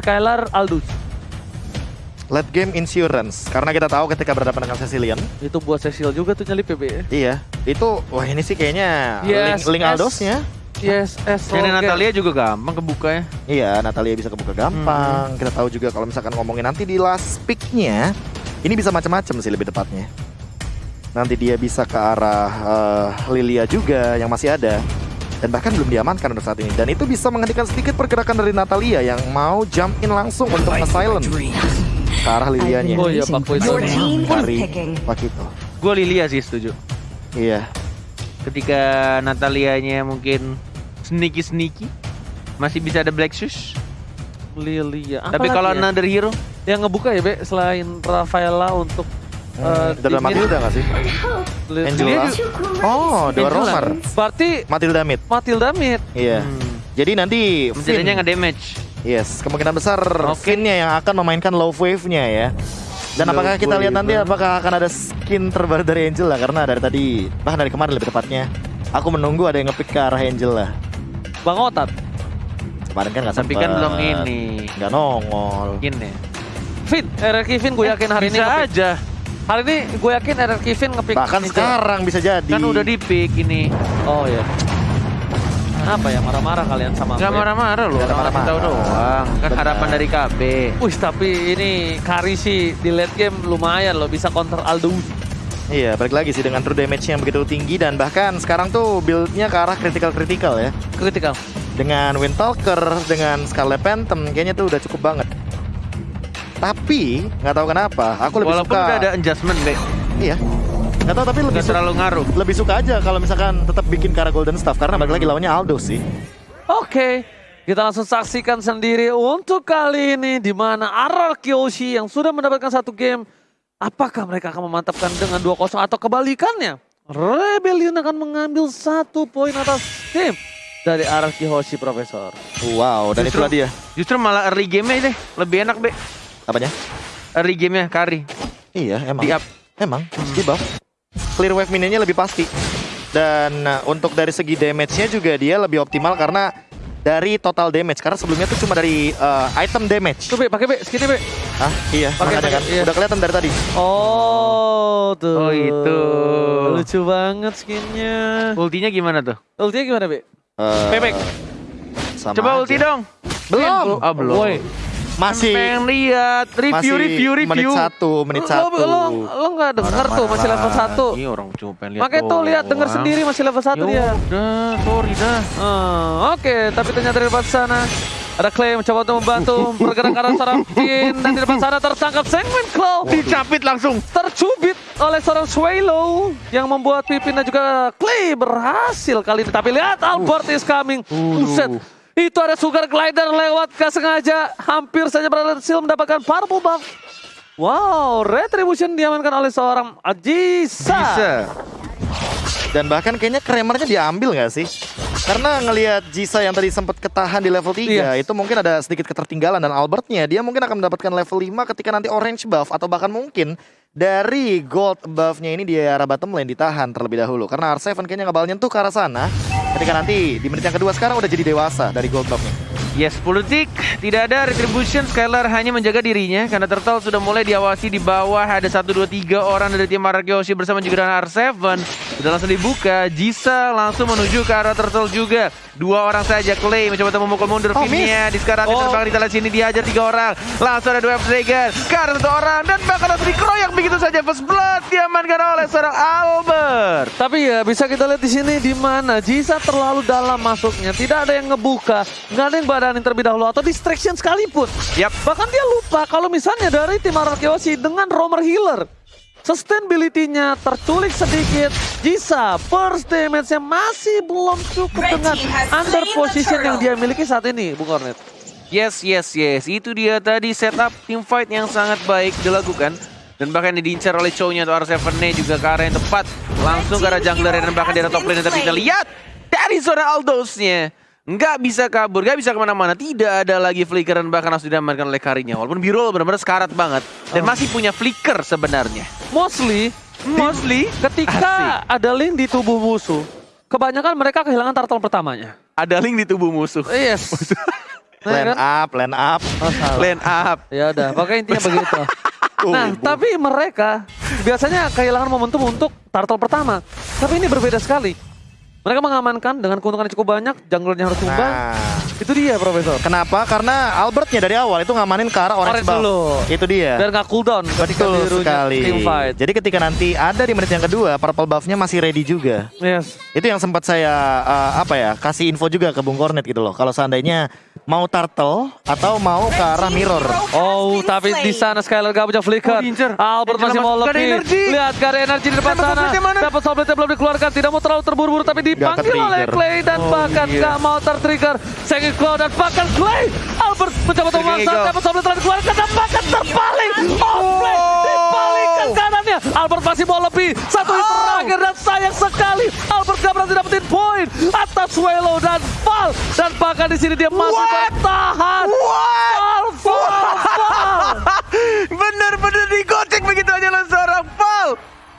Skylar, Aldous. Late game insurance karena kita tahu ketika berhadapan dengan Cecilian. Itu buat Cecil juga tuh nyelip PB. Iya, itu wah ini sih kayaknya Yes, link, link yes. Aldosnya. Yes, S. Karena Natalia juga gampang kebuka ya. Iya, Natalia bisa kebuka gampang. Kita tahu juga kalau misalkan ngomongin nanti di last pick-nya, ini bisa macam-macam sih lebih tepatnya. Nanti dia bisa ke arah eh, Lilia juga yang masih ada. Dan bahkan belum diamankan untuk saat ini. Dan itu bisa menghentikan sedikit pergerakan dari Natalia yang mau jump in langsung untuk nge-silent ke arah Lilianya. Oh iya, Pak is Dari. Pakito. Gue Lilia sih setuju. Iya. Ketika Natalianya mungkin sneaky-sneaky. Masih bisa ada Black Shoes. Lilia. Tapi kalau ya? another hero, yang ngebuka ya, Be, selain Rafaela untuk eh, Udah ada timnya, Matilda nggak sih? Angela? Oh, dua Angela. romer. Berarti Matilda mid. Matilda mid. Iya. hmm, Jadi nanti menjadinya Finn- nge-damage. Yes, kemungkinan besar Oke. Finn-nya yang akan memainkan love wave-nya ya. Dan apakah kita lihat nanti apakah akan ada skin terbaru dari Angel lah karena dari tadi bahkan dari kemarin lebih tepatnya aku menunggu ada yang ngepick ke arah Angel lah. Bang Otat. Kemarin kan nggak Tapi kan belum ini. Nggak nongol. Mungkin ya. Finn, RRQ Finn gue yakin hari ini Bisa aja. Hari ini gue yakin RRQ Finn ngepick Bahkan sekarang bisa jadi. Kan udah di pick ini. Oh iya. Apa ya marah-marah kalian sama Gak marah-marah loh. Tahu doang. Kan Benar. harapan dari KB. Wih tapi ini Kari sih di late game lumayan loh bisa counter Aldo. Iya, balik lagi sih dengan true damage yang begitu tinggi dan bahkan sekarang tuh build-nya ke arah critical-critical ya. Critical. Dengan Windtalker, dengan Scarlet Phantom kayaknya tuh udah cukup banget. Tapi nggak tahu kenapa, aku lebih Walaupun suka. udah ada adjustment, Be. Iya. Nggak tahu tapi lebih Gak suka, terlalu ngaruh. lebih suka aja kalau misalkan tetap bikin Kara Golden Staff karena balik lagi lawannya Aldo sih. Oke, kita langsung saksikan sendiri untuk kali ini di mana Arar Kyoshi yang sudah mendapatkan satu game. Apakah mereka akan memantapkan dengan 2-0 atau kebalikannya? Rebellion akan mengambil satu poin atas tim dari Arar Kyoshi, Profesor. Wow, dan Justru- itulah dia. Justru malah early game-nya deh. Lebih enak, Be. Apanya? Early game-nya, Kari. Iya, emang. Di up. Emang, di buff. Clear wave minionnya lebih pasti. Dan uh, untuk dari segi damage-nya juga dia lebih optimal karena dari total damage. Karena sebelumnya tuh cuma dari uh, item damage. Tuh, Be, pakai Be, skinnya Be. Hah? Iya, Pakai, kan. iya. Udah kelihatan dari tadi. Oh, tuh. Oh, itu. Lucu banget skinnya. Ultinya gimana tuh? Ultinya gimana, Be? Uh, Bebek. sama Coba aja. ulti dong. Belum. Ah, belum. Woi, Masih Pengen lihat review, masih review, menit review. satu, menit lo, satu. lo, lo nggak denger tuh masih level 1. Ini orang cuma pengen lihat Makanya tuh lihat denger sendiri masih level 1 Ya dia. udah, sorry dah. Ah, Oke, tapi ternyata di depan sana ada Clay mencoba untuk membantu bergerak ke arah seorang Finn dan di depan sana tertangkap Sengmen Claw Dicapit langsung. tercubit oleh seorang Swallow yang membuat Pipin dan juga Clay berhasil kali ini. Tapi lihat Albert is coming. Buset. Itu ada Sugar Glider lewat gak sengaja. Hampir saja berhasil mendapatkan purple buff. Wow, Retribution diamankan oleh seorang Ajisa. Bisa. Dan bahkan kayaknya kremernya diambil nggak sih? Karena ngelihat Jisa yang tadi sempat ketahan di level 3 Iya. itu mungkin ada sedikit ketertinggalan dan Albertnya dia mungkin akan mendapatkan level 5 ketika nanti orange buff atau bahkan mungkin dari gold buffnya ini di arah bottom lane ditahan terlebih dahulu karena R7 kayaknya nggak bakal nyentuh ke arah sana ketika nanti di menit yang kedua sekarang udah jadi dewasa dari gold buffnya Yes, politik tidak ada retribution. Skylar hanya menjaga dirinya karena Turtle sudah mulai diawasi di bawah. Ada 1, 2, 3 orang dari tim Arakyoshi bersama juga dengan R7. Sudah langsung dibuka. Jisa langsung menuju ke arah Turtle juga. Dua orang saja. Clay mencoba untuk memukul mundur Oh, Finnya. Di sekarang Oh. terbang di sini dihajar tiga orang. Langsung ada dua Dragon. Ke arah satu orang. Dan bahkan langsung dikeroyak begitu saja. First blood diamankan oleh seorang Albert. Tapi ya bisa kita lihat di sini di mana Jisa terlalu dalam masuknya, tidak ada yang ngebuka, nggak ada yang badanin terlebih dahulu atau distraction sekalipun. Yap. Bahkan dia lupa kalau misalnya dari tim Arakyoshi dengan Romer Healer. Sustainability-nya terculik sedikit. Jisa, first damage-nya masih belum cukup Red dengan under position yang dia miliki saat ini, Bung Kornet. Yes, yes, yes. Itu dia tadi setup team fight yang sangat baik dilakukan. Dan bahkan diincar oleh Chow-nya atau R7-nya juga ke arah yang tepat. Langsung ke arah jungler dan bahkan di arah top lane. Tapi kita lihat dari zona Aldous-nya. Nggak bisa kabur, nggak bisa ke mana-mana. Tidak ada lagi flicker dan bahkan harus didamankan oleh Karinya. Walaupun Birol benar-benar sekarat banget. Dan masih punya flicker sebenarnya. Mostly, Mostly ketika ada link di tubuh musuh, kebanyakan mereka kehilangan turtle pertamanya. ada link di tubuh musuh. Yes. Nah, Line kan? up, line up. Oh. Line up. Ya udah, pokoknya intinya begitu. Nah, Tuh, tapi mereka biasanya kehilangan momentum untuk turtle pertama. Tapi ini berbeda sekali. Mereka mengamankan dengan keuntungan yang cukup banyak, junglernya harus tumbang. Nah, Itu dia, Profesor. kenapa? Karena Albertnya dari awal itu ngamanin ke arah orange, Orange buff. dulu. Itu dia. Biar nggak cooldown Betul sekali. team fight. Jadi ketika nanti ada di menit yang kedua, purple buffnya masih ready juga. Yes. Itu yang sempat saya uh, apa ya kasih info juga ke Bung Kornet gitu loh. Kalau seandainya mau turtle atau mau ke arah mirror. Oh, tapi di sana Skylar gak punya flicker. Oh. Albert Angela masih mau lebih. Lihat gak ada energi di depan sana. Dapat softplate belum dikeluarkan. Tidak mau terlalu terburu-buru tapi dipanggil oleh Clay dan Oh, bahkan iya. gak mau tertrigger. Sengit Claw dan bahkan Clay. Albert mencoba untuk memaksa. Dapat softplate telah dikeluarkan dan bahkan terbalik. Offplay dibalikkan kanannya. Albert masih mau lebih. Satu hit terakhir dan sayang sekali. Albert gak berhasil dapetin poin atas Welo dan Val. Dan bahkan di sini dia masih bertahan. Val, Val, Val. Bener-bener digocek begitu aja oleh seorang Val.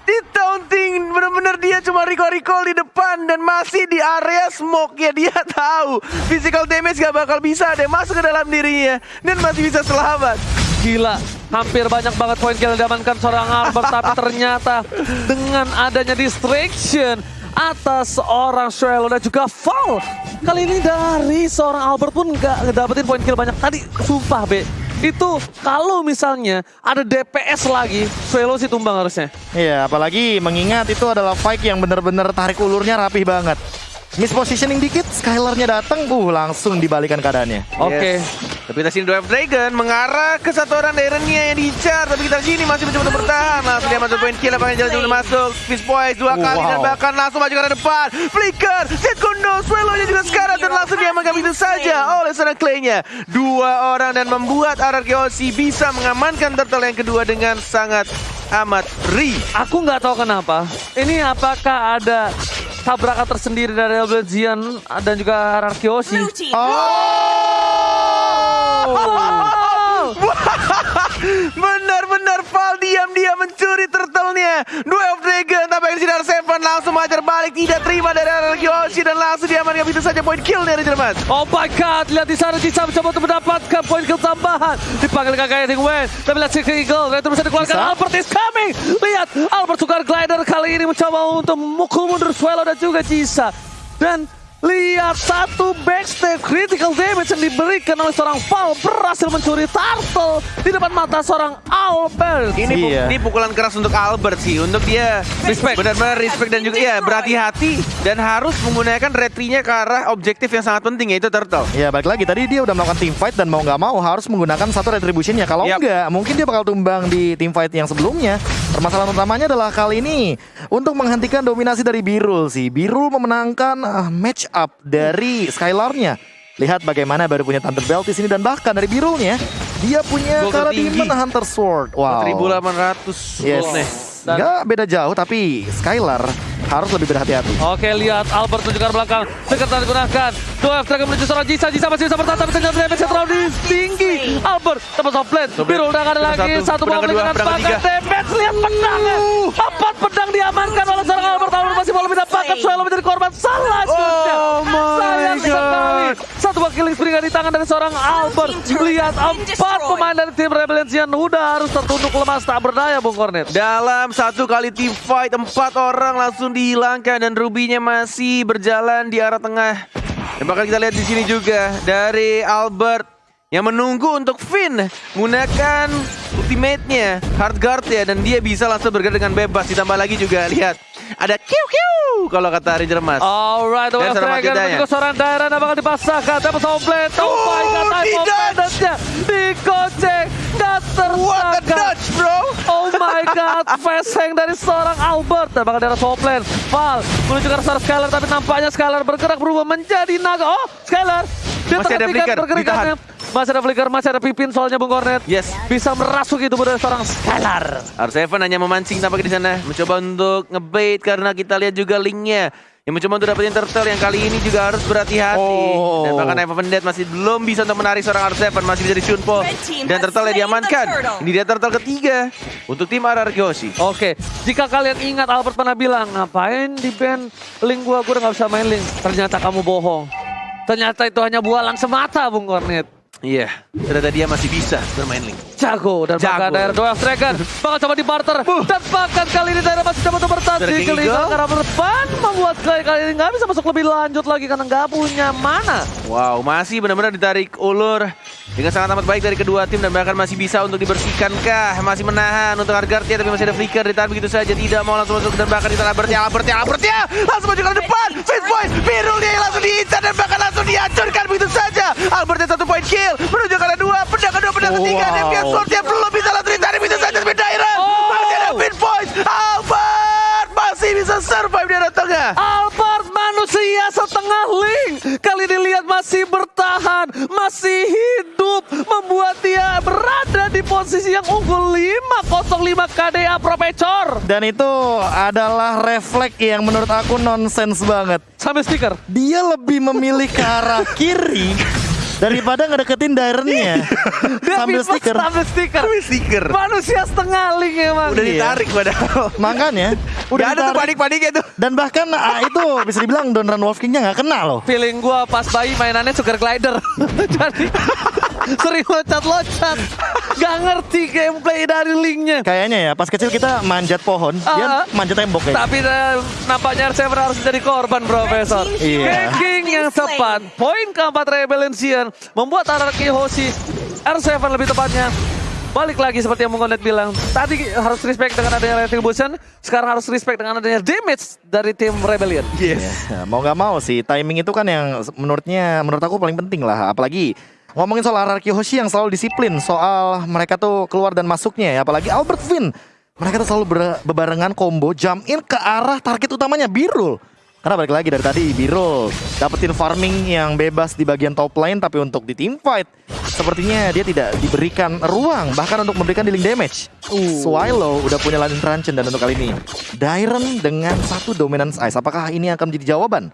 Di taunting, bener-bener dia cuma recall-recall di depan dan masih di area smoke ya dia tahu physical damage gak bakal bisa ada yang masuk ke dalam dirinya dan masih bisa selamat. Gila, hampir banyak banget poin kill yang diamankan seorang Albert tapi ternyata dengan adanya distraction atas seorang Shuelo dan juga foul. Kali ini dari seorang Albert pun nggak ngedapetin poin kill banyak. Tadi sumpah Be, itu kalau misalnya ada DPS lagi, Shuelo sih tumbang harusnya. Iya, apalagi mengingat itu adalah fight yang bener-bener tarik ulurnya rapih banget. Mispositioning dikit, Skylarnya datang, uh langsung dibalikan keadaannya. Oke. Yes. Tapi kita sini Drive Dragon mengarah ke satu orang Darrennya yang diincar. Tapi kita sini masih mencoba untuk bertahan. Langsung dia masuk poin kill. Apakah jalan masuk. Fist Boys dua kali dan wow. bahkan langsung maju ke arah depan. Flicker, Jet Kondo, Swallow-nya juga sekarang. Dan langsung diamankan begitu saja oleh seorang Clay-nya. Dua orang dan membuat RRQOC bisa mengamankan turtle yang kedua dengan sangat amat ri. Aku nggak tahu kenapa. Ini apakah ada tabrakan tersendiri dari Elblezian dan juga Blue team. Oh! Benar-benar Val diam-diam mencuri turtle-nya. Duel of Dragon di sini Seven langsung mengajar balik tidak terima dari RRQOC dan langsung diamankan begitu saja poin kill dari Jerman. Oh my god, lihat di sana Jisa mencoba untuk mendapatkan poin kill tambahan. Dipanggil kakaknya Ding Wen. Tapi lihat si Eagle, itu bisa dikeluarkan. Bisa. Albert is coming. Lihat, Albert Sugar Glider kali ini mencoba untuk memukul mundur Swallow dan juga Jisa. Dan lihat satu backstep critical damage yang diberikan oleh seorang Val berhasil mencuri turtle di depan mata seorang Albert. Ini, pu- Iya. ini pukulan keras untuk Albert sih, untuk dia Respect. benar-benar respect dan juga ya berhati-hati dan harus menggunakan retrinya ke arah objektif yang sangat penting yaitu turtle. Ya balik lagi tadi dia udah melakukan team fight dan mau nggak mau harus menggunakan satu retribution ya kalau Yap. enggak mungkin dia bakal tumbang di team fight yang sebelumnya. Permasalahan utamanya adalah kali ini untuk menghentikan dominasi dari Birul sih. Birul memenangkan uh, match up dari Skylarnya. Lihat bagaimana baru punya Thunder Belt di sini dan bahkan dari Birulnya dia punya Kara. Demon Hunter Sword. Wow. 1800 Yes. gold nih. Dan- Nggak beda jauh tapi Skylar harus lebih berhati-hati. Oke lihat Albert menunjukkan ke belakang telah digunakan Dua Dragon menuju seorang Jisa Jisa masih bisa bertahan Tapi ternyata damage terlalu tinggi Albert dapat soft plate Biru udah nggak ada lagi satu, Satu pedang mau kedua, dengan pedang bakat ketiga. damage Lihat pedangnya Empat pedang diamankan oleh seorang Albert Albert masih mau lebih dapatkan Suelo menjadi korban. Selanjutnya Oh my Sayang God. sekali Satu buah killing spree nggak di tangan dari seorang Albert Lihat empat pemain dari tim Rebellion Udah harus tertunduk lemas tak berdaya Bung Kornet Dalam satu kali team fight empat orang langsung dihilangkan dan Rubinya masih berjalan di arah tengah. Dan bakal kita lihat di sini juga dari Albert yang menunggu untuk Finn menggunakan ultimate-nya hard guard ya dan dia bisa langsung bergerak dengan bebas. Ditambah lagi juga lihat ada kiu kiu kalau kata Ranger Mas. Alright, Dan seorang Dragon dan juga seorang daerah yang bakal dipasangkan Dapat soundplate, oh, my god, time madness-nya Dikocek, dan a tersangka bro! Oh my god, fast hang dari seorang Albert. Dan bakal daerah soundplate Val menuju ke arah Skylar Tapi nampaknya Skylar bergerak berubah menjadi naga. Oh, Skylar Dia Masih ada flicker, pergerakannya Masih ada flicker, masih ada pipin soalnya Bung Kornet Yes. Bisa merasuk itu dari seorang Skylar R7 hanya memancing tampaknya di sana, mencoba untuk ngebait karena kita lihat juga linknya. Yang mencoba untuk dapetin turtle yang kali ini juga harus berhati-hati. Oh. Dan bahkan Eva Vendet masih belum bisa untuk menarik seorang R7, masih bisa di Shunpo. Red team Dan turtle yang diamankan. Ini dia turtle ketiga untuk tim RR Kyoshi. Oke, jika kalian ingat Albert pernah bilang ngapain di band link gua, gua udah gak bisa main link. Ternyata kamu bohong. Ternyata itu hanya bualan semata, Bung Kornet. Iya, ternyata dia masih bisa bermain link. Jago dan Jago. bahkan daerah Doel Dragon bakal coba di barter dan bahkan kali ini daerah masih coba untuk bertahan di kelima karena berdepan membuat kali kali ini nggak bisa masuk lebih lanjut lagi karena nggak punya mana. Wow, masih benar-benar ditarik ulur dengan sangat amat baik dari kedua tim dan bahkan masih bisa untuk dibersihkan kah? Masih menahan untuk Argartia tapi masih ada flicker ditahan begitu saja tidak mau langsung masuk dan bahkan ditahan Albertia, Albertia, Albertia langsung maju ke depan. Face point, biru dia langsung diincar dan bahkan langsung dihancurkan begitu saja. Albertia satu point kill menuju kalian dua, pedang kedua, pedang ketiga dan Wow. Dia Swordnya belum bisa langsung ditarik begitu saja Dairan Oh. masih ada pin point. Albert masih bisa survive di arah tengah. Albert manusia setengah link kali ini lihat masih bertahan, masih hidup, membuat dia berada di posisi yang unggul 505 KDA Profesor. Dan itu adalah refleks yang menurut aku nonsens banget. Sambil stiker. Dia lebih memilih ke arah kiri daripada ngedeketin Dairen-nya. Dia Sambil stiker. Sambil stiker. Stiker. Manusia setengah link emang. Udah Iya. ditarik padahal. Makanya Udah udah ada tuh panik-paniknya tuh. Dan bahkan ah, itu bisa dibilang Donran Wolf King-nya nggak kena loh. Feeling gua pas bayi mainannya sugar glider. Jadi sering loncat-loncat. Gak ngerti gameplay dari linknya. Kayaknya ya pas kecil kita manjat pohon, Ah. dia manjat tembok kayak. Tapi eh, nampaknya R7 harus jadi korban, Profesor. Iya. Hacking yang tepat. Poin keempat Rebellion membuat Araki Hoshi R7 lebih tepatnya. Balik lagi seperti yang Mungonet bilang. Tadi harus respect dengan adanya Retribution. Sekarang harus respect dengan adanya damage dari tim Rebellion. Yes. Ya, mau nggak mau sih timing itu kan yang menurutnya menurut aku paling penting lah apalagi ngomongin soal Araki Hoshi yang selalu disiplin soal mereka tuh keluar dan masuknya ya apalagi Albert Finn mereka tuh selalu ber- bebarengan combo jump in ke arah target utamanya Birul karena balik lagi dari tadi Birul dapetin farming yang bebas di bagian top lane tapi untuk di team fight sepertinya dia tidak diberikan ruang bahkan untuk memberikan dealing damage Swallow udah punya Landing Truncheon dan untuk kali ini Dairen dengan satu dominance ice apakah ini akan menjadi jawaban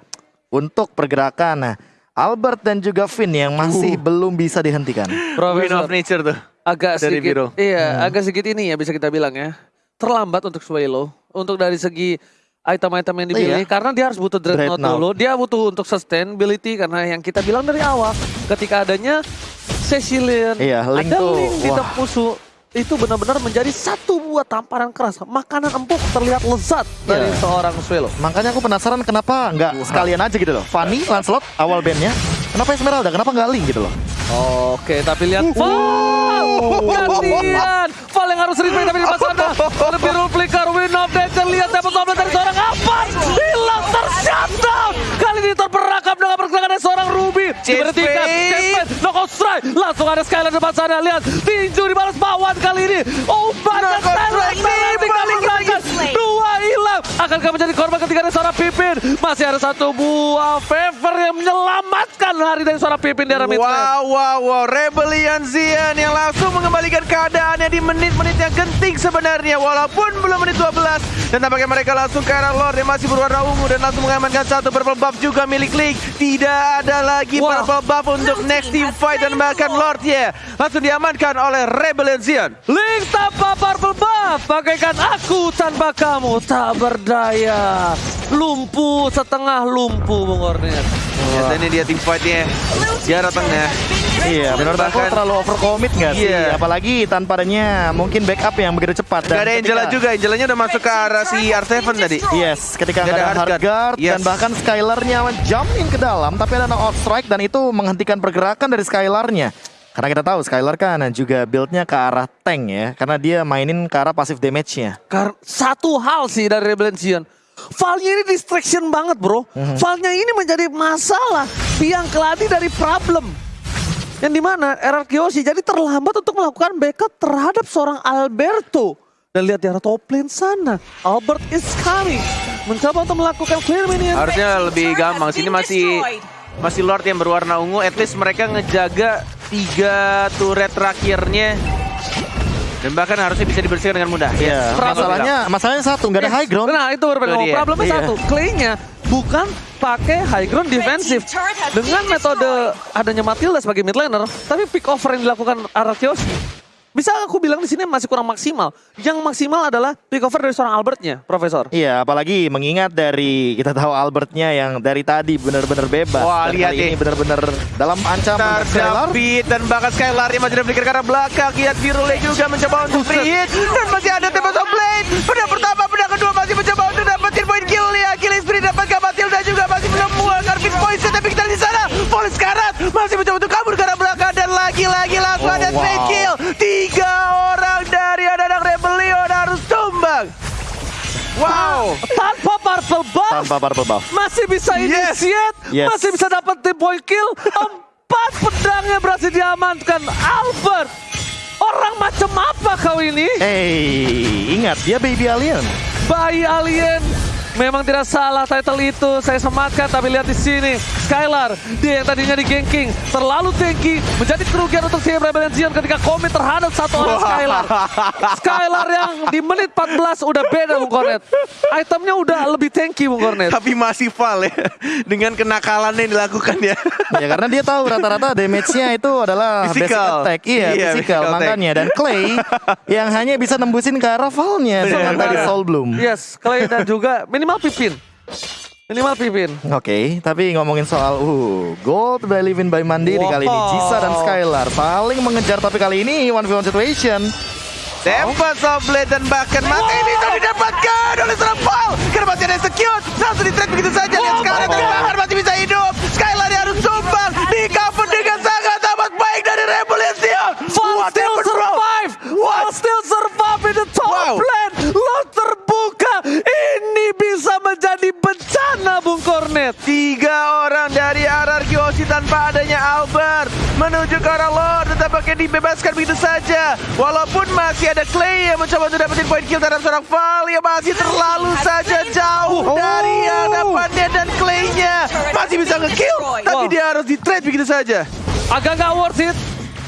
untuk pergerakan nah, Albert dan juga Finn yang masih belum bisa dihentikan. Win Profesor. of nature tuh. agak Dari sedikit Biro. iya agak sedikit ini ya bisa kita bilang ya terlambat untuk Swallow untuk dari segi item-item yang dipilih Iya. karena dia harus butuh dreadnought Dreadnought. dulu dia butuh untuk sustainability karena yang kita bilang dari awal ketika adanya Cecilian Iya, Link ada tuh, Link di wah. musuh itu benar-benar menjadi satu buah tamparan keras makanan empuk terlihat lezat dari Iya. seorang Swallow Makanya aku penasaran kenapa nggak sekalian aja gitu loh. Fanny, Lancelot, awal bandnya. Kenapa Esmeralda? Kenapa nggak Link gitu loh? Oke, tapi lihat Val! Gantian! Val yang harus respect tapi di sana Lebih rule flicker, win of nature Lihat dapat double dari seorang apa? Hilang tershutdown! Kali ini terperangkap dengan pergerakan dari seorang Ruby Diberhentikan, Strike Langsung ada Skylar depan sana. Lihat, tinju dibalas bawan kali ini. Oh, banyak Knockout Skylar strike Skylar nih, tinggal digerakkan Dua hilang Akankah menjadi korban ketika ada seorang Pipin Masih ada satu buah favor yang menyelamatkan hari dari seorang Pipin di arah mid. Wow, wow, wow. Rebellion Zian yang langsung mengembalikan keadaannya di menit-menit yang genting sebenarnya. Walaupun belum menit 12. Dan tampaknya mereka langsung ke arah Lord yang masih berwarna ungu. Dan langsung mengamankan satu purple buff juga milik League. Tidak ada lagi Wah. purple buff untuk next team fight. Dan bahkan Lord ya. Langsung diamankan oleh Rebellion Zian. Link tanpa purple buff Bagaikan aku tanpa kamu Tak berdaya Lumpuh setengah lumpuh Bung Ornet Ternyata ini dia team fightnya. Arah tengah. Iya, menurut aku Bahkan- terlalu overcommit nggak sih? Iya. Apalagi tanpa adanya mungkin backup yang begitu cepat. Gak ada ketika- Angela juga. Angelanya udah masuk ke arah si R7 tadi. Yes, ketika nggak ada ada hard guard, guard. dan Yes. bahkan Skylarnya jump in ke dalam, tapi ada no strike dan itu menghentikan pergerakan dari Skylarnya. Karena kita tahu Skylar kan juga build-nya ke arah tank ya, karena dia mainin ke arah passive damage-nya. Karena satu hal sih dari Rebellion Valnya ini distraction banget bro. Valnya ini menjadi masalah Biang keladi dari problem. Yang di mana RR Kiyoshi jadi terlambat untuk melakukan backup terhadap seorang Alberto. Dan lihat di arah top lane sana Albert is coming Mencoba untuk melakukan clear minion Harusnya lebih gampang. Sini masih masih Lord yang berwarna ungu. At least mereka ngejaga tiga turret terakhirnya. Dan bahkan harusnya bisa dibersihkan dengan mudah. Iya, Problem. masalahnya masalahnya satu nggak ada high ground. Nah itu dia. Problemnya Iya. satu, Clay-nya bukan pakai high ground defensif dengan metode adanya Matilda sebagai mid laner, tapi pick over yang dilakukan Aratios bisa aku bilang di sini masih kurang maksimal. Yang maksimal adalah recover dari seorang Albertnya, Profesor. Iya, apalagi mengingat dari kita tahu Albertnya yang dari tadi benar-benar bebas. Wah, Dan lihat ini benar-benar dalam ancaman Skylar. Dan bahkan Skylar yang masih berpikir ke arah belakang. Lihat Virule juga mencoba untuk free hit. Dan masih ada Tempest of Blade. Pedang pertama, pedang kedua masih mencoba untuk dapetin poin kill ya. Killing Spree dapatkan Matilda juga masih belum muat. Karvin Poison tapi kita di sana. Polis Karat masih mencoba untuk kabur ke arah belakang. Dan lagi-lagi langsung Oh, ada wow. trade kill. Tiga orang dari anak-anak Rebellion harus tumbang. Wow. Tanpa purple buff, Tanpa purple buff. masih bisa Yes. initiate, Yes. masih bisa dapetin point kill. Empat pedangnya berhasil diamankan. Albert, orang macam apa kau ini? Eh, ingat dia baby alien. Bayi alien. Memang tidak salah title itu saya sematkan tapi lihat di sini Skylar dia yang tadinya di ganking terlalu tanky menjadi kerugian untuk tim Rebellion Zion ketika komit terhadap satu orang. Skylar. Skylar yang di menit 14 udah beda Bung Kornet. Itemnya udah lebih tanky Bung Kornet. Tapi masih fal ya. Dengan kenakalan yang dilakukan ya. ya karena dia tahu rata-rata damage-nya itu adalah basic Physical. attack. Iya, Iya, physical physical makanya dan Clay yang hanya bisa nembusin ke arah Valnya dengan tadi Soul Bloom. Yes, Clay dan juga minimal Pipin. Minimal Pipin. Oke, tapi ngomongin soal uh gold by Living by Mandiri Wow. kali ini Jisa dan Skylar saling mengejar tapi kali ini one v one situation. Tempest of Blade dan bahkan mati bisa didapatkan oleh Karena masih Walaupun masih ada Clay yang mencoba untuk dapetin poin kill terhadap seorang Val Yang masih terlalu saja jauh Oh. dari hadapannya dan Clay-nya Masih bisa nge-kill Tapi Wow. dia harus di-trade begitu saja Agak nggak worth it.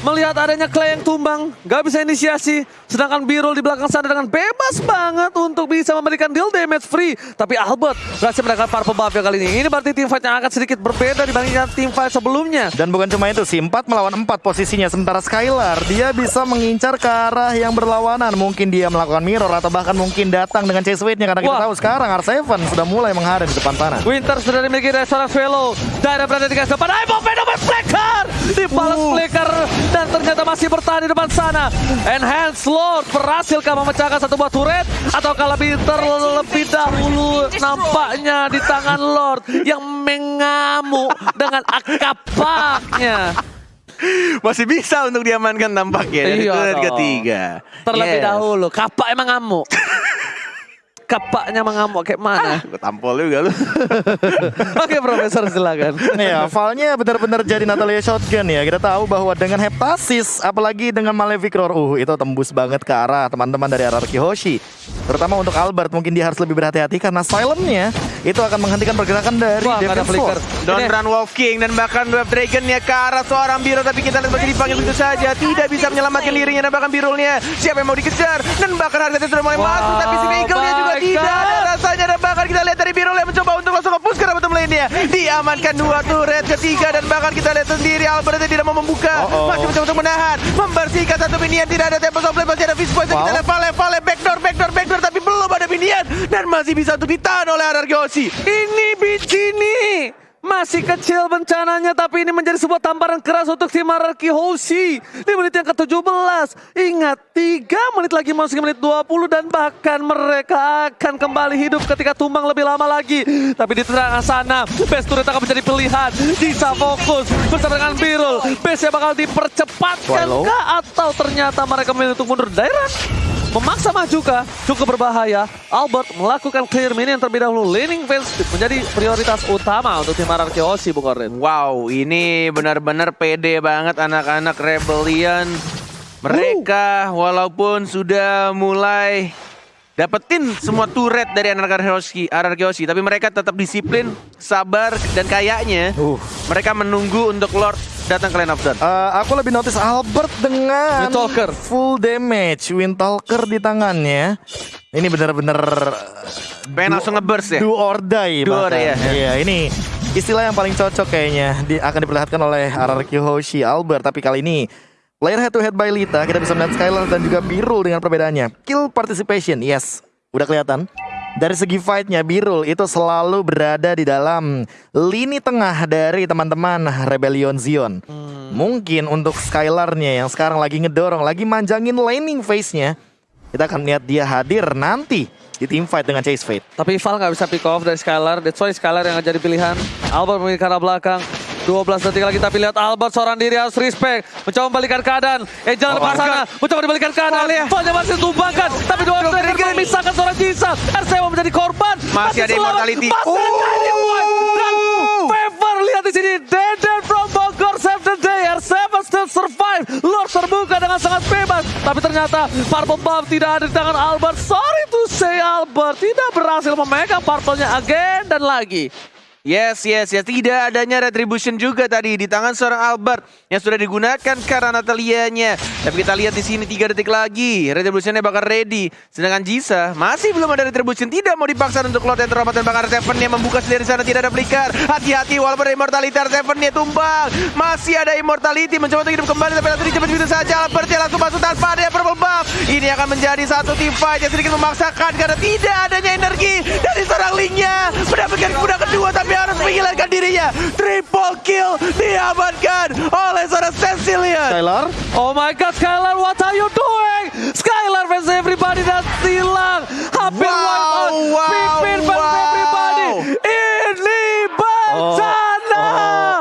Melihat adanya Clay yang tumbang, nggak bisa inisiasi. Sedangkan Birul di belakang sana dengan bebas banget untuk bisa memberikan deal damage free. Tapi Albert berhasil mendapatkan purple buff ya kali ini. Ini berarti tim fight yang akan sedikit berbeda dibandingkan tim fight sebelumnya. Dan bukan cuma itu, si 4 melawan 4 posisinya sementara Skylar dia bisa mengincar ke arah yang berlawanan. Mungkin dia melakukan mirror atau bahkan mungkin datang dengan chase weight-nya karena kita Wah. tahu sekarang R7 sudah mulai menghadap di depan sana. Winter sudah dimiliki dari seorang Velo. Daerah berada di garis depan. Ayo fenomen Flicker! Dibalas Uh. Flicker. Dan ternyata masih bertahan di depan sana. Enhance Lord berhasilkah memecahkan satu buah turret? Ataukah lebih terlebih dahulu nampaknya di tangan Lord yang mengamuk dengan akapaknya. Masih bisa untuk diamankan tampaknya dari Iya turret ketiga Terlebih Yes. dahulu. Kapak emang ngamuk. Kapaknya mengamuk kayak mana? Gue tampol juga lu Oke Profesor silakan. Ya, Valnya benar-benar jadi Natalia Shotgun ya. Kita tahu bahwa dengan Heptasis, apalagi dengan Malefic Roar, uh, itu tembus banget ke arah teman-teman dari RRQ Hoshi. Terutama untuk Albert, mungkin dia harus lebih berhati-hati karena silentnya itu akan menghentikan pergerakan dari Wah, Devil's flicker. Force. Don't Ini- run Wolf King dan bahkan Web Dragonnya ke arah seorang Biro tapi kita lihat masih dipanggil begitu saja tidak bisa menyelamatkan dirinya dan bahkan Birulnya siapa yang mau dikejar dan bahkan harganya sudah mulai Wow, masuk tapi si Eagle-nya juga tidak ada rasanya dan bahkan kita lihat dari Birul yang mencoba untuk langsung nge-push ke bottom lane-nya diamankan dua turret ketiga dan bahkan kita lihat sendiri Albert tidak mau membuka. Uh-oh. masih mencoba untuk menahan membersihkan satu minion tidak ada of Flame masih ada Fist Poison Wow. kita lihat. Vale Vale backdoor backdoor backdoor tapi belum ada minion. Dan masih bisa untuk ditahan oleh Oshi Ini Bicini masih kecil bencananya tapi ini menjadi sebuah tamparan keras untuk tim Araki Hoshi di menit yang ke-17. Ingat 3 menit lagi masuk ke menit 20 dan bahkan mereka akan kembali hidup ketika tumbang lebih lama lagi. Tapi di tengah sana Best Turret akan menjadi pilihan. Bisa fokus bersama dengan Birul. Base bakal dipercepatkan kah atau ternyata mereka memilih untuk mundur daerah? Memaksa maju kah? Cukup berbahaya. Albert melakukan clear minion terlebih dahulu. Laning phase menjadi prioritas utama untuk tim RRQ Oshi, Bung Oren. Wow, ini benar-benar pede banget anak-anak Rebellion. Mereka walaupun sudah mulai dapetin semua turret dari anak Roshi, RRQ Oshi, tapi mereka tetap disiplin, sabar dan kayaknya Uh. mereka menunggu untuk Lord datang ke Lane of Dawn. Eh, aku lebih notice Albert dengan Windtalker. full damage, Windtalker di tangannya. Ini benar-benar Pengen langsung nge-burst ya? do or die. Do or bahkan. ya. Iya, ini istilah yang paling cocok kayaknya di, akan diperlihatkan oleh RRQ Hoshi Albert. Tapi kali ini Player head to head by Lita, kita bisa melihat Skylar dan juga Birul dengan perbedaannya. Kill participation, yes, udah kelihatan. Dari segi fightnya, Birul itu selalu berada di dalam lini tengah dari teman-teman Rebellion Zion. Mungkin untuk Skylarnya yang sekarang lagi ngedorong, lagi manjangin laning phase-nya, kita akan lihat dia hadir nanti di team fight dengan Chase Fate. Tapi Val nggak bisa pick off dari Skylar. That's why Skylar yang jadi pilihan. Albert memiliki arah belakang. 12 detik lagi tapi lihat Albert seorang diri harus respect. Mencoba membalikan keadaan. Eh Oh lepas sana mencoba dibalikan keadaan. Valnya masih tumbangkan. Tapi dua kiri misalkan seorang Jisa RCW menjadi korban. Masih ada selamat. immortality. masih ada dan Favor lihat di sini. Deden from Bogor save the day. R7 still survive Lord terbuka dengan sangat bebas. Tapi ternyata Purple Buff tidak ada di tangan Albert. Sorry to say Albert. Tidak berhasil memegang purple-nya again dan lagi Yes, yes, yes. Tidak adanya retribution juga tadi di tangan seorang Albert yang sudah digunakan karena Natalianya. Tapi kita lihat di sini tiga detik lagi. Retributionnya bakal ready. Sedangkan Jisa masih belum ada retribution. Tidak mau dipaksa untuk Lord yang terhormat dan bakal Seven yang membuka sendiri sana tidak ada flicker. Hati-hati walaupun ada immortality Seven nya tumbang. Masih ada immortality mencoba untuk hidup kembali tapi nanti cepat begitu saja Albert yang langsung masuk tanpa ada purple buff. Ini akan menjadi satu team fight yang sedikit memaksakan karena tidak adanya energi dari seorang Lingnya mendapatkan kuda kedua tapi harus menghilangkan dirinya. Triple kill diamankan oleh seorang Cecilian. Skylar, Oh my god, Skylar, what are you doing? Skylar versus everybody dan silang. Hampir Wow, wipe out. wow, Pipin versus wow. everybody. Ini bencana.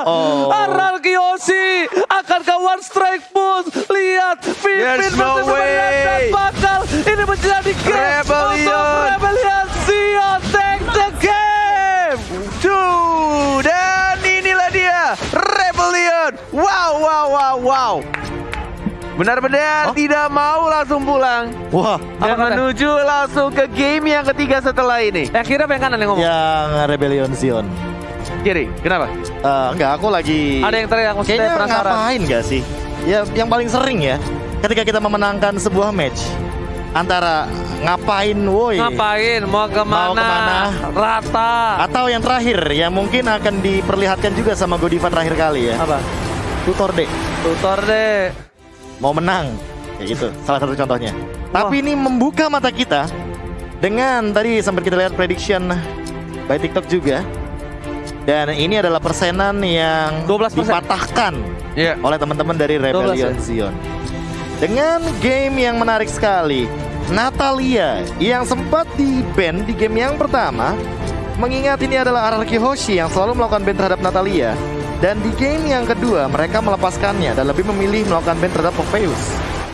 Oh, oh, oh. Ararkiosi akankah one strike push? Lihat, Pipin There's versus no dan way. bakal ini menjadi game Rebellion. Wow. Benar-benar Oh? tidak mau langsung pulang wah, dan Apa menuju langsung ke game yang ketiga setelah ini. Yang kira yang kanan yang ngomong. yang Rebellion Zion. Kiri, kenapa? Eh, enggak, aku lagi Ada yang teriak maksudnya Kayaknya penasaran. ngapain gak sih? Ya yang paling sering ya ketika kita memenangkan sebuah match antara ngapain woi Ngapain? Mau ke mana? Mau ke mana? Rata. atau yang terakhir yang mungkin akan diperlihatkan juga sama Godiva terakhir kali ya. Apa? Tutor deh Tutor deh. mau menang kayak gitu salah satu contohnya. Tapi ini membuka mata kita dengan tadi sempat kita lihat prediction by TikTok juga. Dan ini adalah persenan yang 12%. dipatahkan Iya. oleh teman-teman dari Rebellion 12 Zion. Dengan game yang menarik sekali, Natalia yang sempat di ban di game yang pertama, mengingat ini adalah Araki Hoshi yang selalu melakukan ban terhadap Natalia. Dan di game yang kedua mereka melepaskannya dan lebih memilih melakukan ban terhadap Popheus.